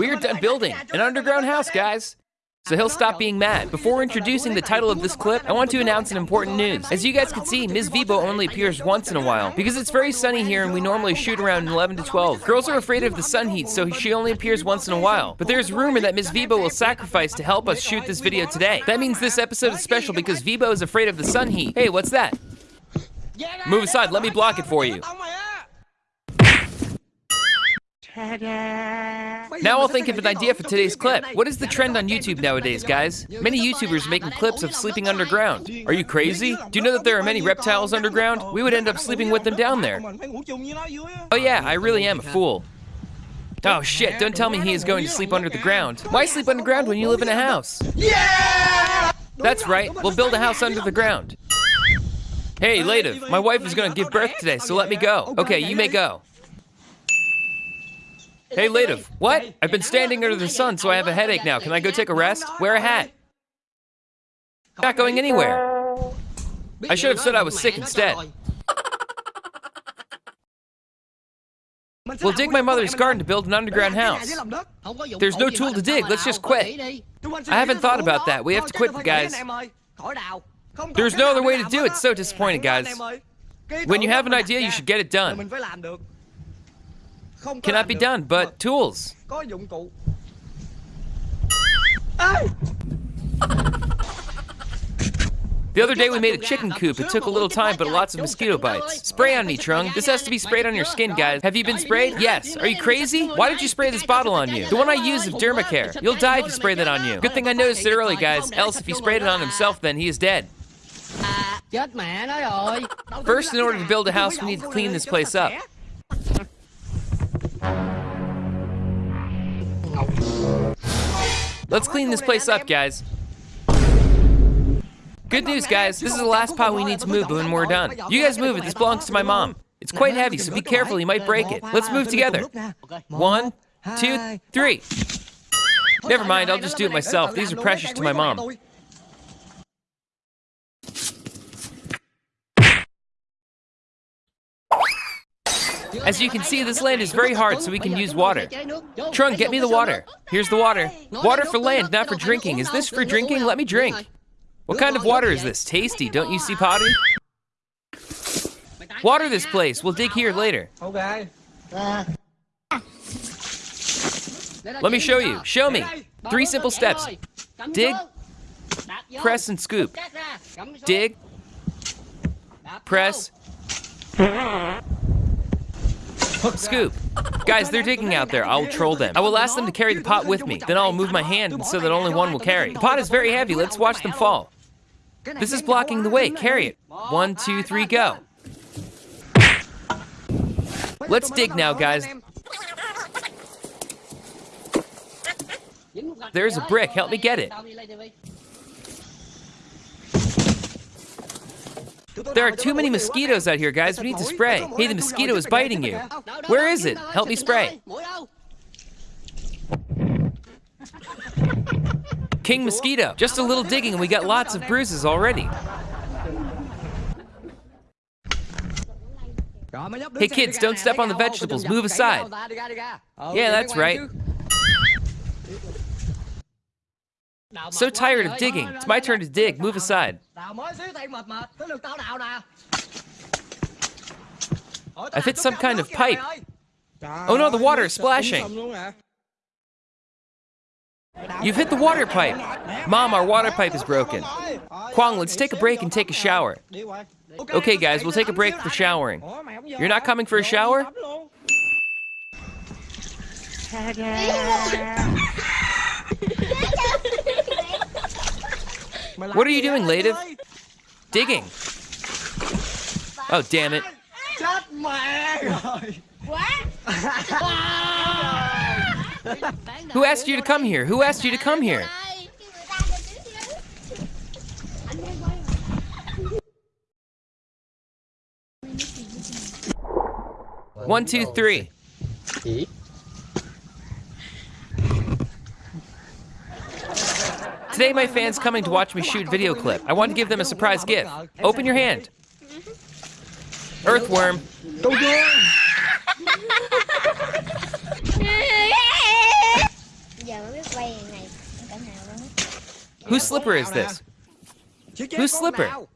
We are done building an underground house, guys. So he'll stop being mad. Before introducing the title of this clip, I want to announce an important news. As you guys can see, Ms. Vibo only appears once in a while. Because it's very sunny here and we normally shoot around 11 to 12. Girls are afraid of the sun heat, so she only appears once in a while. But there's rumor that Ms. Vibo will sacrifice to help us shoot this video today. That means this episode is special because Vibo is afraid of the sun heat. Hey, what's that? Move aside, let me block it for you. Now I'll think of an idea for today's clip. What is the trend on YouTube nowadays, guys? Many YouTubers making clips of sleeping underground. Are you crazy? Do you know that there are many reptiles underground? We would end up sleeping with them down there. Oh yeah, I really am a fool. Oh shit, don't tell me he is going to sleep under the ground. Why sleep underground when you live in a house? Yeah! That's right, we'll build a house under the ground. Hey, Lative, my wife is gonna give birth today, so let me go. Okay, you may go. Hey, Lative, what? I've been standing under the sun, so I have a headache now. Can I go take a rest? Wear a hat. Not going anywhere. I should have said I was sick instead. We'll dig my mother's garden to build an underground house. There's no tool to dig, let's just quit. I haven't thought about that. We have to quit, guys. There's no other way to do it. So disappointed, guys. When you have an idea, you should get it done. Cannot be done, but tools. The other day we made a chicken coop. It took a little time, but lots of mosquito bites. Spray on me, Trung. This has to be sprayed on your skin, guys. Have you been sprayed? Yes. Are you crazy? Why did you spray this bottle on you? The one I use is Dermacare. You'll die if you spray that on you. Good thing I noticed it early, guys. Else, if he sprayed it on himself, then he is dead. First, in order to build a house, we need to clean this place up. Let's clean this place up, guys. Good news, guys. This is the last pot we need to move when we're done. You guys move it. This belongs to my mom. It's quite heavy, so be careful. You might break it. Let's move together. One, two, three. Never mind. I'll just do it myself. These are precious to my mom. As you can see, this land is very hard, so we can use water. Trung, get me the water. Here's the water. Water for land, not for drinking. Is this for drinking? Let me drink. What kind of water is this? Tasty, don't you see, Potty? Water this place. We'll dig here later. Okay. Let me show you. Show me. Three simple steps. Dig, press, and scoop. Dig, press, Scoop. Guys, they're digging out there. I'll troll them. I will ask them to carry the pot with me. Then I'll move my hand so that only one will carry. The pot is very heavy. Let's watch them fall. This is blocking the way. Carry it. One, two, three, go. Let's dig now, guys. There's a brick. Help me get it. There are too many mosquitoes out here, guys. We need to spray. Hey, the mosquito is biting you. Where is it? Help me spray. King Mosquito. Just a little digging and we got lots of bruises already. Hey kids, don't step on the vegetables. Move aside. Yeah, that's right. So tired of digging. It's my turn to dig. Move aside. I've hit some kind of pipe. Oh no, the water is splashing. You've hit the water pipe. Mom, our water pipe is broken. Quang, let's take a break and take a shower. Okay, guys, we'll take a break for showering. You're not coming for a shower? What are you doing, Lative? Digging. Oh, damn it. Who asked you to come here? Who asked you to come here? One, two, three. Today, my fan's coming to watch me shoot video clip. I want to give them a surprise gift. Open your hand. Earthworm. Don't do Whose slipper is this? Whose slipper?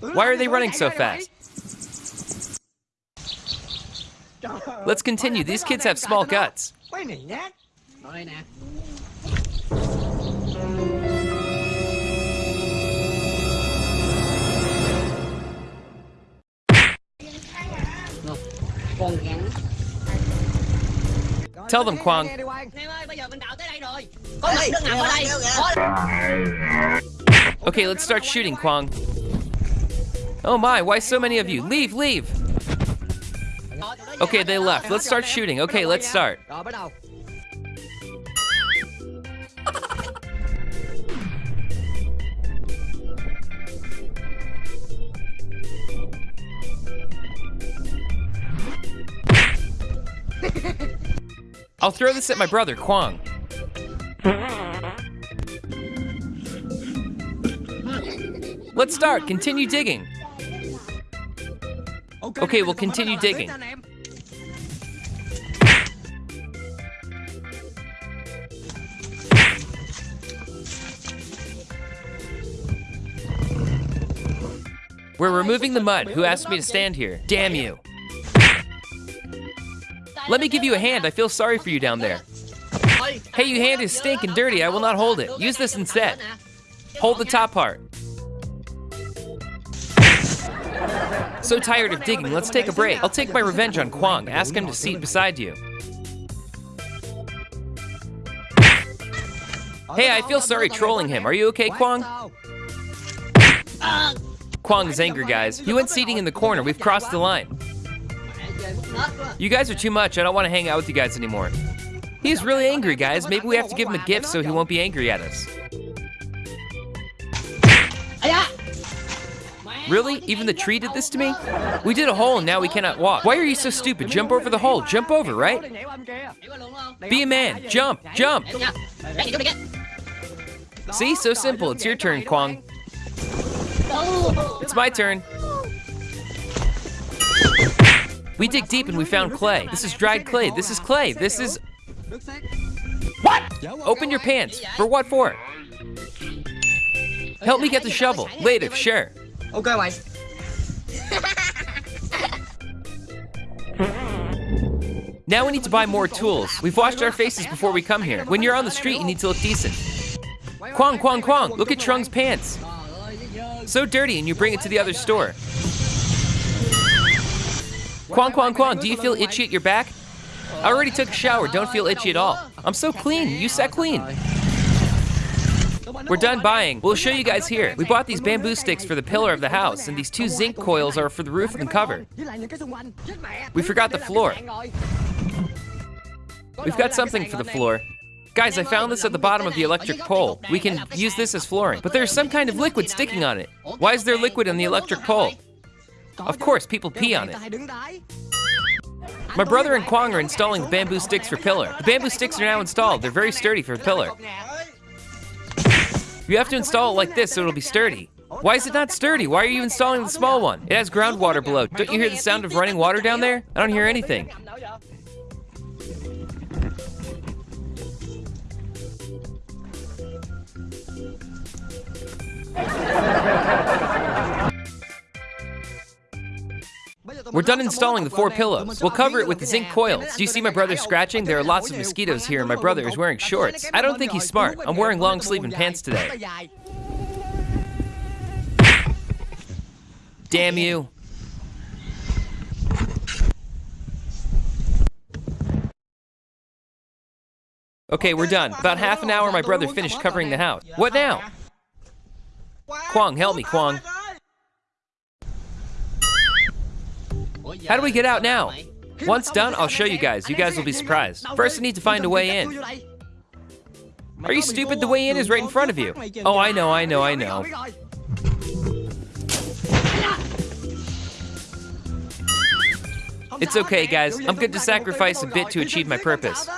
Why are they running so fast? Let's continue. These kids have small guts. Rồi nè. Rồi, Con. Tell them, Quang. Em ơi, bây giờ mình đào tới đây rồi. Có mặt nước ngầm ở đây. Có Okay, let's start shooting, Quang. Oh my, why so many of you? Leave, leave! Okay, they left. Let's start shooting. Okay, let's start. Rồi bắt đầu. I'll throw this at my brother, Quang. Let's start. Continue digging. Okay, we'll continue digging. We're removing the mud. Who asked me to stand here? Damn you. Let me give you a hand. I feel sorry for you down there. Hey, your hand is stinking dirty. I will not hold it. Use this instead. Hold the top part. So tired of digging, let's take a break. I'll take my revenge on Quang. Ask him to seat beside you. Hey, I feel sorry trolling him. Are you okay, Quang? Is angry, guys. He went seating in the corner. We've crossed the line. mẹ chơi mất nết quá. You guys are too much. I don't want to hang out with you guys anymore. He's really angry, guys. Maybe we have to give him a gift so he won't be angry at us. Really? Even the tree did this to me? We did a hole and now we cannot walk. Why are you so stupid? Jump over the hole. Jump over, right? Nhảy qua luôn không? Be a man. Jump. Jump. See? So simple. It's your turn, Quang. It's my turn. We dig deep and we found clay. This is dried clay. This is clay. This is. What? Open your pants. For what for? Help me get the shovel. Later, sure. Oh, ok mày. Now we need to buy more tools. We've washed our faces before we come here. When you're on the street, you need to look decent. Quang, Quang, Quang, look at Trung's pants. So dirty, and you bring it to the other store. Quang, Quang, Quang, do you feel itchy at your back? I already took a shower, don't feel itchy at all. I'm so clean, you said clean. We're done buying. We'll show you guys here. We bought these bamboo sticks for the pillar of the house, and these two zinc coils are for the roof and cover. We forgot the floor. We've got something for the floor. Guys, I found this at the bottom of the electric pole. We can use this as flooring. But there's some kind of liquid sticking on it. Why is there liquid on the electric pole? Of course, people pee on it. My brother and Quang are installing bamboo sticks for pillar. The bamboo sticks are now installed. They're very sturdy for pillar. You have to install it like this so it'll be sturdy. Why is it not sturdy? Why are you installing the small one? It has groundwater below. Don't you hear the sound of running water down there? I don't hear anything. We're done installing the four pillows. We'll cover it with the zinc coils. Do you see my brother scratching? There are lots of mosquitoes here and my brother is wearing shorts. I don't think he's smart. I'm wearing long sleeve and pants today. Damn you. Okay, we're done. About half an hour, my brother finished covering the house. What now? Quang, help me, giờ How do we get out now? Once done, I'll show you guys. You guys will be surprised. First, I need to find a way in. Are you stupid? The way in is right in front of you. Oh, I know, I know, I know. It's okay, guys. I'm good to sacrifice a bit to achieve my purpose.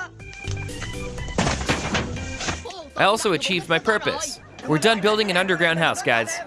I also achieved my purpose. We're done building an underground house, guys.